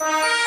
Bye.